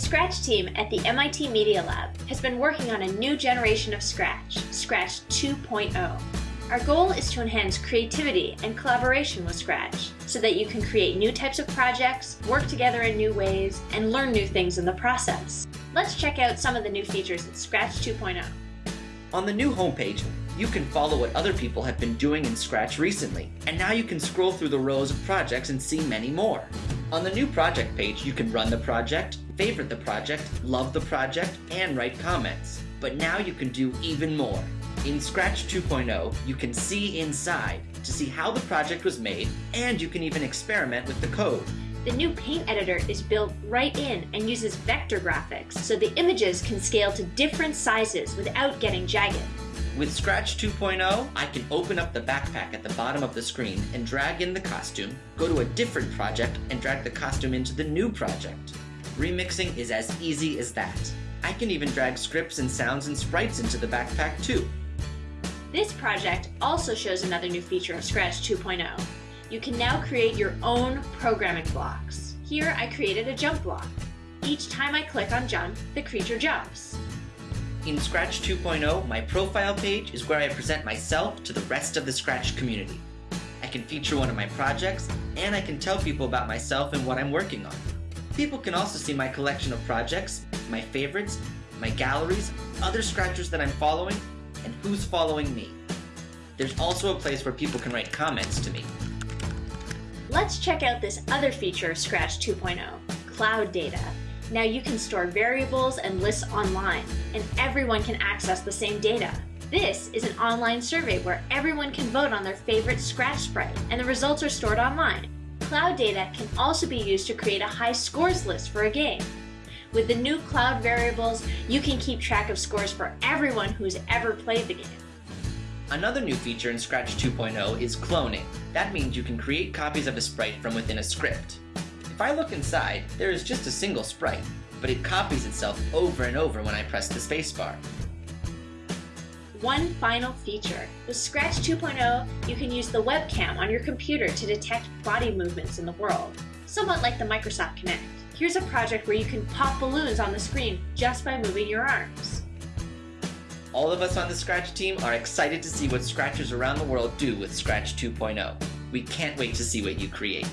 Scratch team at the MIT Media Lab has been working on a new generation of Scratch, Scratch 2.0. Our goal is to enhance creativity and collaboration with Scratch so that you can create new types of projects, work together in new ways, and learn new things in the process. Let's check out some of the new features in Scratch 2.0. On the new homepage, you can follow what other people have been doing in Scratch recently, and now you can scroll through the rows of projects and see many more. On the new project page, you can run the project, favorite the project, love the project, and write comments. But now you can do even more. In Scratch 2.0, you can see inside to see how the project was made, and you can even experiment with the code. The new paint editor is built right in and uses vector graphics, so the images can scale to different sizes without getting jagged. With Scratch 2.0, I can open up the backpack at the bottom of the screen and drag in the costume, go to a different project, and drag the costume into the new project. Remixing is as easy as that. I can even drag scripts and sounds and sprites into the backpack too. This project also shows another new feature of Scratch 2.0. You can now create your own programming blocks. Here I created a jump block. Each time I click on jump, the creature jumps. In Scratch 2.0, my profile page is where I present myself to the rest of the Scratch community. I can feature one of my projects, and I can tell people about myself and what I'm working on. People can also see my collection of projects, my favorites, my galleries, other Scratchers that I'm following, and who's following me. There's also a place where people can write comments to me. Let's check out this other feature of Scratch 2.0, Cloud Data. Now you can store variables and lists online, and everyone can access the same data. This is an online survey where everyone can vote on their favorite Scratch sprite, and the results are stored online. Cloud data can also be used to create a high scores list for a game. With the new cloud variables, you can keep track of scores for everyone who's ever played the game. Another new feature in Scratch 2.0 is cloning. That means you can create copies of a sprite from within a script. If I look inside, there is just a single sprite, but it copies itself over and over when I press the spacebar. One final feature. With Scratch 2.0, you can use the webcam on your computer to detect body movements in the world, somewhat like the Microsoft Kinect. Here's a project where you can pop balloons on the screen just by moving your arms. All of us on the Scratch team are excited to see what Scratchers around the world do with Scratch 2.0. We can't wait to see what you create.